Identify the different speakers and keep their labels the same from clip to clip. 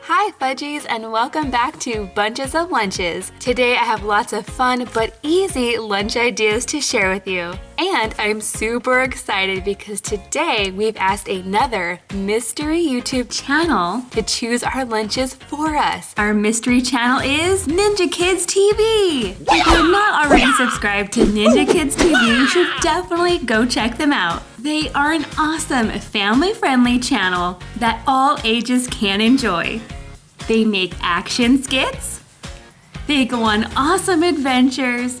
Speaker 1: Hi Fudgies and welcome back to Bunches of Lunches. Today I have lots of fun but easy lunch ideas to share with you. And I'm super excited because today we've asked another mystery YouTube channel to choose our lunches for us. Our mystery channel is Ninja Kids TV. If you're not already subscribed to Ninja Kids TV, you should definitely go check them out. They are an awesome family-friendly channel that all ages can enjoy. They make action skits, they go on awesome adventures,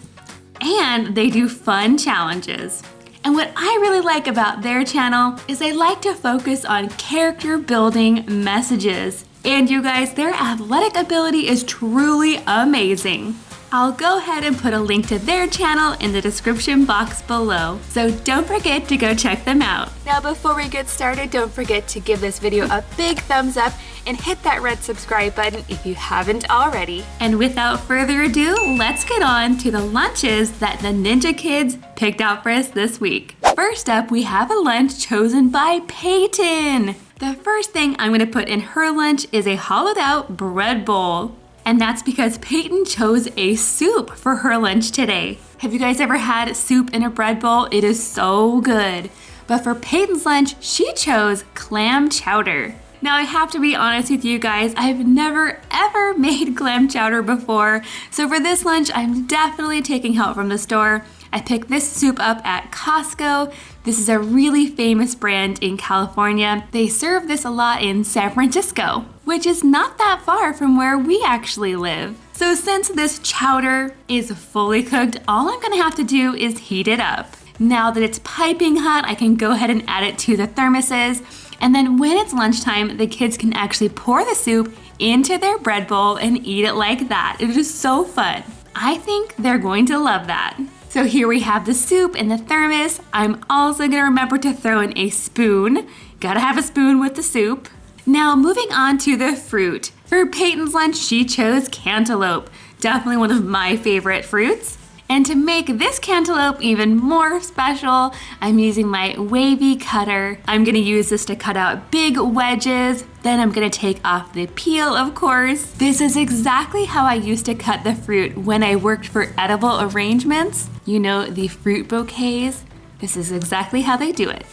Speaker 1: and they do fun challenges. And what I really like about their channel is they like to focus on character building messages. And you guys, their athletic ability is truly amazing. I'll go ahead and put a link to their channel in the description box below, so don't forget to go check them out. Now before we get started, don't forget to give this video a big thumbs up and hit that red subscribe button if you haven't already. And without further ado, let's get on to the lunches that the Ninja Kids picked out for us this week. First up, we have a lunch chosen by Peyton. The first thing I'm gonna put in her lunch is a hollowed out bread bowl. And that's because Peyton chose a soup for her lunch today. Have you guys ever had soup in a bread bowl? It is so good. But for Peyton's lunch, she chose clam chowder. Now I have to be honest with you guys, I've never ever made clam chowder before. So for this lunch, I'm definitely taking help from the store. I picked this soup up at Costco. This is a really famous brand in California. They serve this a lot in San Francisco, which is not that far from where we actually live. So since this chowder is fully cooked, all I'm gonna have to do is heat it up. Now that it's piping hot, I can go ahead and add it to the thermoses. And then when it's lunchtime, the kids can actually pour the soup into their bread bowl and eat it like that. It is so fun. I think they're going to love that. So here we have the soup in the thermos. I'm also gonna remember to throw in a spoon. Gotta have a spoon with the soup. Now moving on to the fruit. For Peyton's lunch, she chose cantaloupe. Definitely one of my favorite fruits. And to make this cantaloupe even more special, I'm using my wavy cutter. I'm gonna use this to cut out big wedges. Then I'm gonna take off the peel, of course. This is exactly how I used to cut the fruit when I worked for edible arrangements. You know, the fruit bouquets. This is exactly how they do it.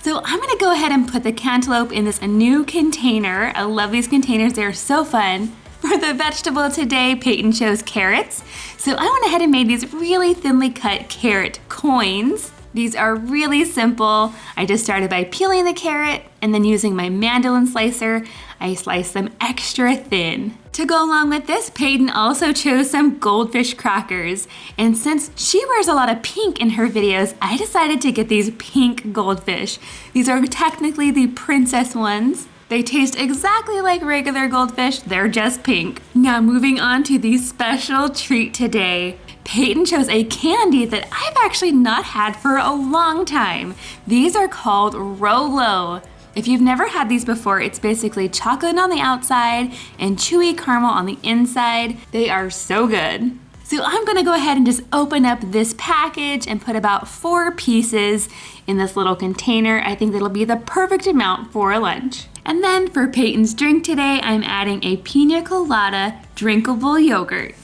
Speaker 1: So I'm gonna go ahead and put the cantaloupe in this new container. I love these containers, they're so fun. For the vegetable today, Peyton chose carrots. So I went ahead and made these really thinly cut carrot coins. These are really simple. I just started by peeling the carrot and then using my mandolin slicer, I sliced them extra thin. To go along with this, Peyton also chose some goldfish crackers. And since she wears a lot of pink in her videos, I decided to get these pink goldfish. These are technically the princess ones. They taste exactly like regular goldfish, they're just pink. Now moving on to the special treat today. Peyton chose a candy that I've actually not had for a long time. These are called Rolo. If you've never had these before, it's basically chocolate on the outside and chewy caramel on the inside. They are so good. So I'm gonna go ahead and just open up this package and put about four pieces in this little container. I think that'll be the perfect amount for a lunch. And then for Peyton's drink today, I'm adding a pina colada drinkable yogurt.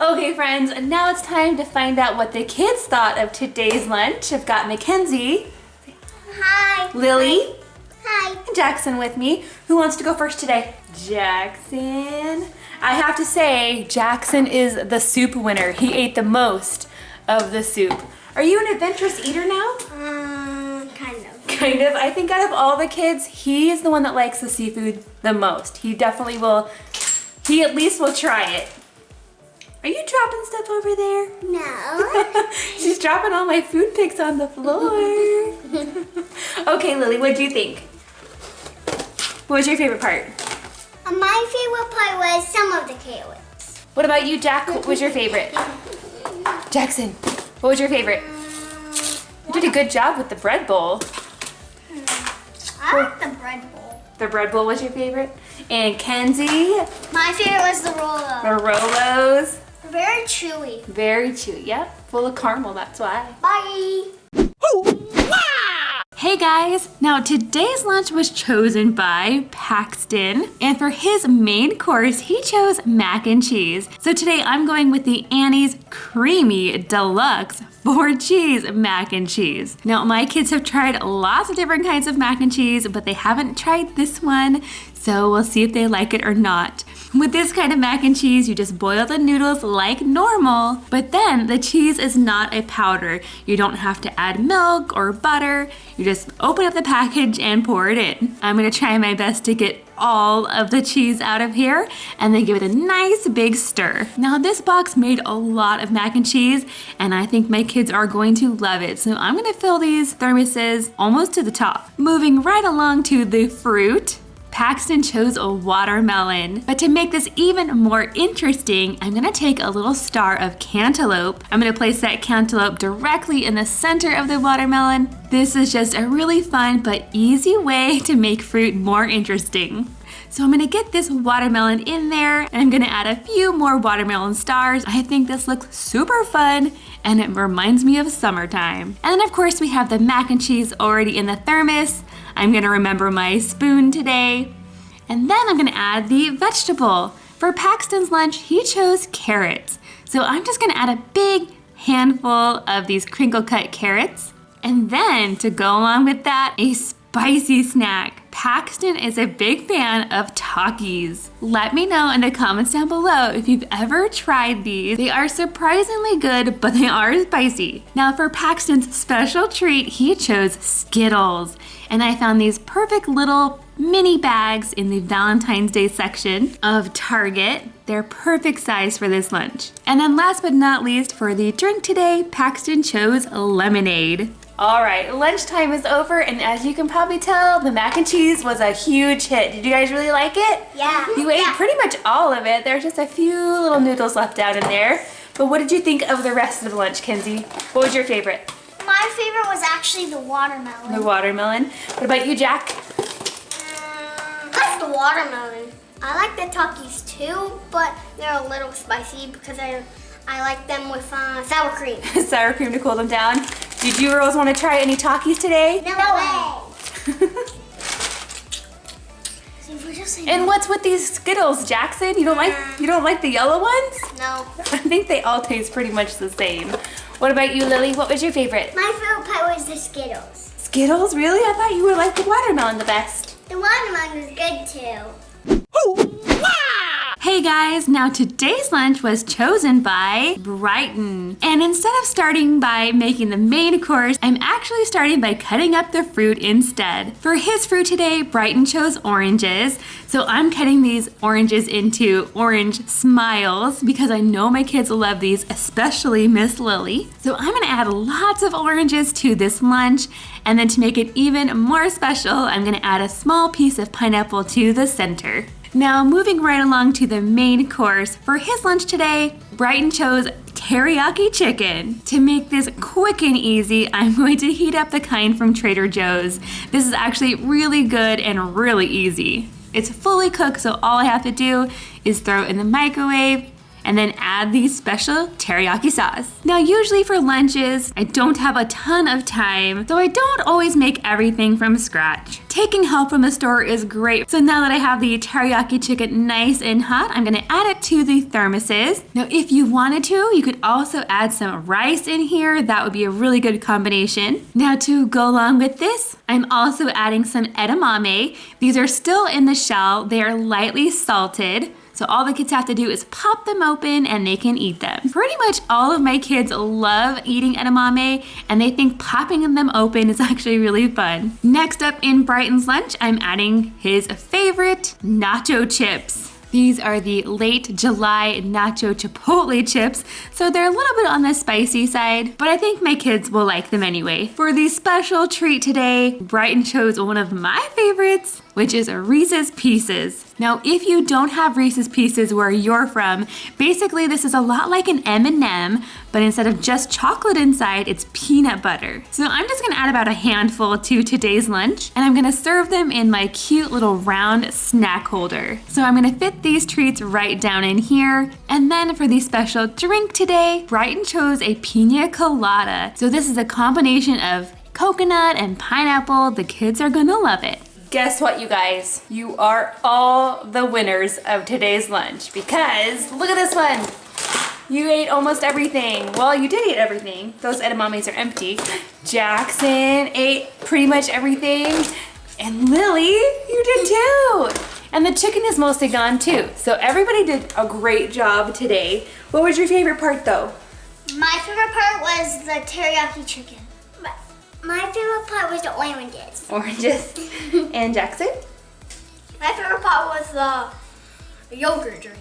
Speaker 1: Okay friends, now it's time to find out what the kids thought of today's lunch. I've got Mackenzie.
Speaker 2: Hi.
Speaker 1: Lily.
Speaker 2: Hi.
Speaker 1: And Jackson with me. Who wants to go first today? Jackson. I have to say, Jackson is the soup winner. He ate the most of the soup. Are you an adventurous eater now?
Speaker 2: Um, kind of.
Speaker 1: I think out of all the kids, he is the one that likes the seafood the most. He definitely will, he at least will try it. Are you dropping stuff over there?
Speaker 2: No.
Speaker 1: She's dropping all my food picks on the floor. okay, Lily, what do you think? What was your favorite part?
Speaker 2: Uh, My favorite part was some of the carrots.
Speaker 1: What about you, Jack? What was your favorite? Jackson, what was your favorite? You did a good job with the bread bowl.
Speaker 2: I like the bread bowl.
Speaker 1: The bread bowl was your favorite? And Kenzie,
Speaker 2: My favorite was the roll-up.
Speaker 1: the Rolos.
Speaker 2: Very chewy.
Speaker 1: Very chewy, yep. Full of caramel, that's why.
Speaker 2: Bye.
Speaker 1: Hey guys! Now today's lunch was chosen by Paxton and for his main course he chose mac and cheese. So today I'm going with the Annie's Creamy Deluxe four cheese mac and cheese. Now my kids have tried lots of different kinds of mac and cheese but they haven't tried this one so we'll see if they like it or not. With this kind of mac and cheese, you just boil the noodles like normal, but then the cheese is not a powder. You don't have to add milk or butter. You just open up the package and pour it in. I'm gonna try my best to get all of the cheese out of here and then give it a nice big stir. Now this box made a lot of mac and cheese and I think my kids are going to love it. So I'm gonna fill these thermoses almost to the top. Moving right along to the fruit. Paxton chose a watermelon. But to make this even more interesting, I'm gonna take a little star of cantaloupe. I'm gonna place that cantaloupe directly in the center of the watermelon. This is just a really fun but easy way to make fruit more interesting. So I'm gonna get this watermelon in there and I'm gonna add a few more watermelon stars. I think this looks super fun and it reminds me of summertime. And then of course we have the mac and cheese already in the thermos. I'm gonna remember my spoon today. And then I'm gonna add the vegetable. For Paxton's lunch, he chose carrots. So I'm just gonna add a big handful of these crinkle cut carrots. And then to go along with that, a spicy snack. Paxton is a big fan of Takis. Let me know in the comments down below if you've ever tried these. They are surprisingly good, but they are spicy. Now for Paxton's special treat, he chose Skittles. And I found these perfect little mini bags in the Valentine's Day section of Target. They're perfect size for this lunch. And then last but not least, for the drink today, Paxton chose lemonade. All right, lunchtime is over, and as you can probably tell, the mac and cheese was a huge hit. Did you guys really like it?
Speaker 2: Yeah.
Speaker 1: You ate
Speaker 2: yeah.
Speaker 1: pretty much all of it. There's just a few little noodles left out in there. But what did you think of the rest of the lunch, Kenzie? What was your favorite?
Speaker 2: My favorite was actually the watermelon.
Speaker 1: The watermelon. What about you, Jack?
Speaker 2: Um, that's the watermelon. I like the Takis too, but they're a little spicy because I I like them with uh, sour cream.
Speaker 1: sour cream to cool them down. Did you girls want to try any Takis today?
Speaker 2: No, way.
Speaker 1: and what's with these Skittles, Jackson? You don't like you don't like the yellow ones?
Speaker 2: No.
Speaker 1: I think they all taste pretty much the same. What about you, Lily? What was your favorite?
Speaker 2: My favorite part was the Skittles.
Speaker 1: Skittles? Really? I thought you would like the watermelon the best.
Speaker 2: The watermelon was good too.
Speaker 1: Hey guys, now today's lunch was chosen by Brighton. And instead of starting by making the main course, I'm actually starting by cutting up the fruit instead. For his fruit today, Brighton chose oranges. So I'm cutting these oranges into orange smiles because I know my kids will love these, especially Miss Lily. So I'm gonna add lots of oranges to this lunch. And then to make it even more special, I'm gonna add a small piece of pineapple to the center. Now moving right along to the main course, for his lunch today, Brighton chose teriyaki chicken. To make this quick and easy, I'm going to heat up the kind from Trader Joe's. This is actually really good and really easy. It's fully cooked, so all I have to do is throw it in the microwave, and then add the special teriyaki sauce. Now usually for lunches, I don't have a ton of time, so I don't always make everything from scratch. Taking help from the store is great. So now that I have the teriyaki chicken nice and hot, I'm gonna add it to the thermoses. Now if you wanted to, you could also add some rice in here. That would be a really good combination. Now to go along with this, I'm also adding some edamame. These are still in the shell. They are lightly salted. So all the kids have to do is pop them open and they can eat them. Pretty much all of my kids love eating edamame and they think popping them open is actually really fun. Next up in Brighton's lunch, I'm adding his favorite nacho chips. These are the late July nacho chipotle chips, so they're a little bit on the spicy side, but I think my kids will like them anyway. For the special treat today, Brighton chose one of my favorites, which is Reese's Pieces. Now, if you don't have Reese's Pieces where you're from, basically this is a lot like an M&M, but instead of just chocolate inside, it's peanut butter. So I'm just gonna add about a handful to today's lunch, and I'm gonna serve them in my cute little round snack holder. So I'm gonna fit these treats right down in here, and then for the special drink today, Brighton chose a pina colada. So this is a combination of coconut and pineapple. The kids are gonna love it. Guess what, you guys? You are all the winners of today's lunch because look at this one. You ate almost everything. Well, you did eat everything. Those edamames are empty. Jackson ate pretty much everything. And Lily, you did too. And the chicken is mostly gone too. So everybody did a great job today. What was your favorite part though?
Speaker 2: My favorite part was the teriyaki chicken. My favorite part was the oranges.
Speaker 1: Oranges. and Jackson?
Speaker 2: My favorite part was the yogurt drink.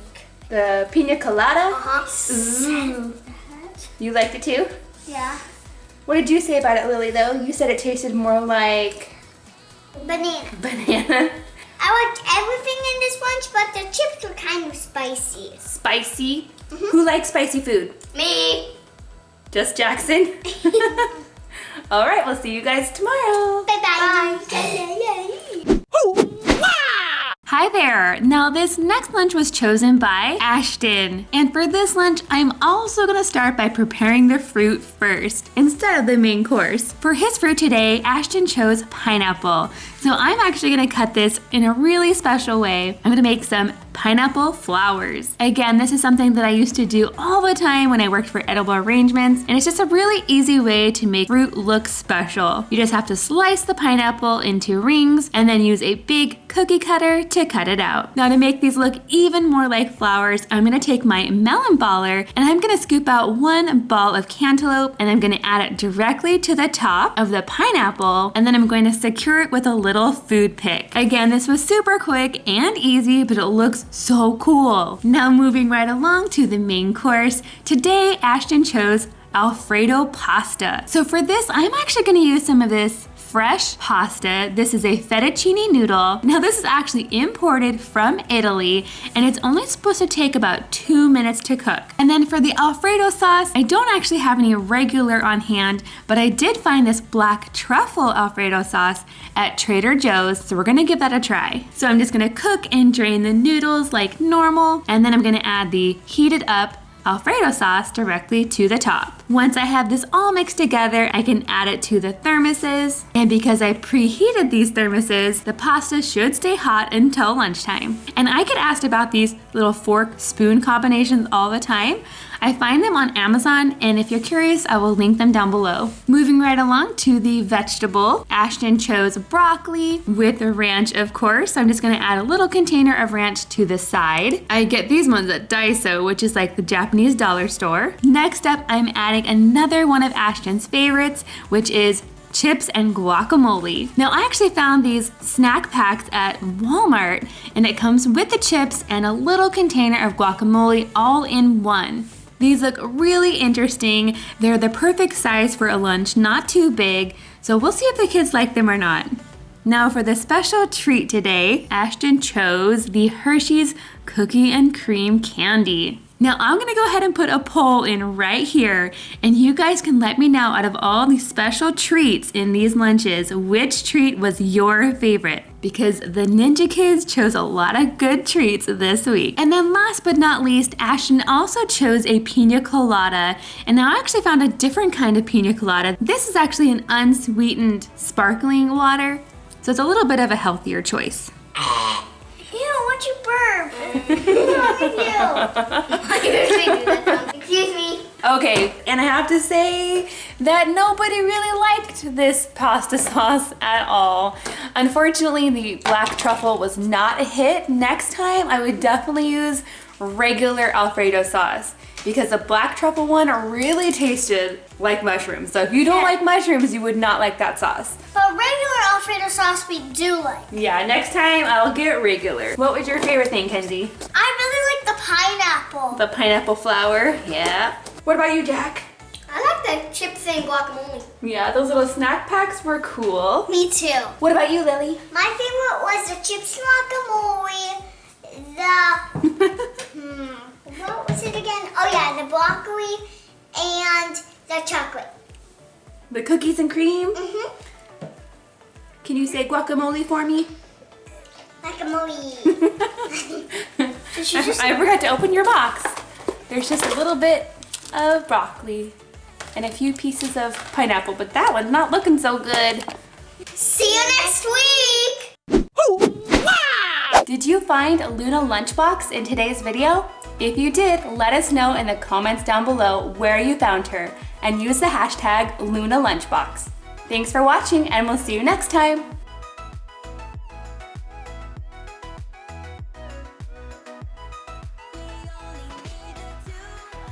Speaker 1: The pina colada.
Speaker 2: Uh-huh.
Speaker 1: Ooh. You liked it too?
Speaker 2: Yeah.
Speaker 1: What did you say about it, Lily, though? You said it tasted more like
Speaker 2: Banana.
Speaker 1: banana.
Speaker 2: I liked everything in this lunch, but the chips were kind of spicy.
Speaker 1: Spicy. Who likes spicy food?
Speaker 2: Me.
Speaker 1: Just Jackson? All right, we'll see you guys tomorrow.
Speaker 2: Bye-bye. Bye.
Speaker 1: Hi there! Now this next lunch was chosen by Ashton. And for this lunch, I'm also gonna start by preparing the fruit first, instead of the main course. For his fruit today, Ashton chose pineapple. So I'm actually gonna cut this in a really special way. I'm gonna make some pineapple flowers. Again, this is something that I used to do all the time when I worked for edible arrangements, and it's just a really easy way to make fruit look special. You just have to slice the pineapple into rings and then use a big cookie cutter to cut it out. Now to make these look even more like flowers, I'm gonna take my melon baller and I'm gonna scoop out one ball of cantaloupe and I'm gonna add it directly to the top of the pineapple and then I'm going to secure it with a little food pick. Again, this was super quick and easy, but it looks so cool. Now moving right along to the main course, today Ashton chose Alfredo pasta. So for this, I'm actually gonna use some of this fresh pasta. This is a fettuccine noodle. Now this is actually imported from Italy and it's only supposed to take about two minutes to cook. And then for the Alfredo sauce, I don't actually have any regular on hand, but I did find this black truffle Alfredo sauce at Trader Joe's, so we're gonna give that a try. So I'm just gonna cook and drain the noodles like normal, and then I'm gonna add the heated up Alfredo sauce directly to the top. Once I have this all mixed together, I can add it to the thermoses. And because I preheated these thermoses, the pasta should stay hot until lunchtime. And I get asked about these little fork spoon combinations all the time. I find them on Amazon, and if you're curious, I will link them down below. Moving right along to the vegetable, Ashton chose broccoli with ranch, of course. So I'm just gonna add a little container of ranch to the side. I get these ones at Daiso, which is like the Japanese dollar store. Next up, I'm adding another one of Ashton's favorites, which is chips and guacamole. Now I actually found these snack packs at Walmart and it comes with the chips and a little container of guacamole all in one. These look really interesting. They're the perfect size for a lunch, not too big, so we'll see if the kids like them or not. Now for the special treat today, Ashton chose the Hershey's Cookie and Cream Candy. Now I'm gonna go ahead and put a poll in right here and you guys can let me know out of all these special treats in these lunches, which treat was your favorite because the Ninja Kids chose a lot of good treats this week. And then last but not least, Ashton also chose a pina colada. And now I actually found a different kind of pina colada. This is actually an unsweetened sparkling water, so it's a little bit of a healthier choice.
Speaker 2: You burp? that. Excuse me.
Speaker 1: Okay, and I have to say that nobody really liked this pasta sauce at all. Unfortunately, the black truffle was not a hit. Next time, I would definitely use regular Alfredo sauce because the black truffle one really tasted like mushrooms. So if you don't
Speaker 2: Yeah.
Speaker 1: like mushrooms, you would not like that sauce.
Speaker 2: But regular Alfredo sauce we do like.
Speaker 1: Yeah, next time I'll get regular. What was your favorite thing, Kenzie?
Speaker 2: I really like the pineapple.
Speaker 1: The pineapple flower? Yeah. What about you, Jack?
Speaker 2: I like the chips and guacamole.
Speaker 1: Yeah, those little snack packs were cool.
Speaker 2: Me too.
Speaker 1: What about you, Lily?
Speaker 2: My favorite was the chips and guacamole, the, hmm, what was it again? Oh yeah, the broccoli and the chocolate.
Speaker 1: The cookies and cream?
Speaker 2: Mm-hmm.
Speaker 1: Can you say guacamole for me?
Speaker 2: Guacamole. I,
Speaker 1: I forgot to open your box. There's just a little bit of broccoli and a few pieces of pineapple, but that one's not looking so good.
Speaker 2: See you next week!
Speaker 1: Did you find a Luna lunchbox in today's video? If you did, let us know in the comments down below where you found her and use the hashtag LunaLunchbox. Thanks for watching and we'll see you next time.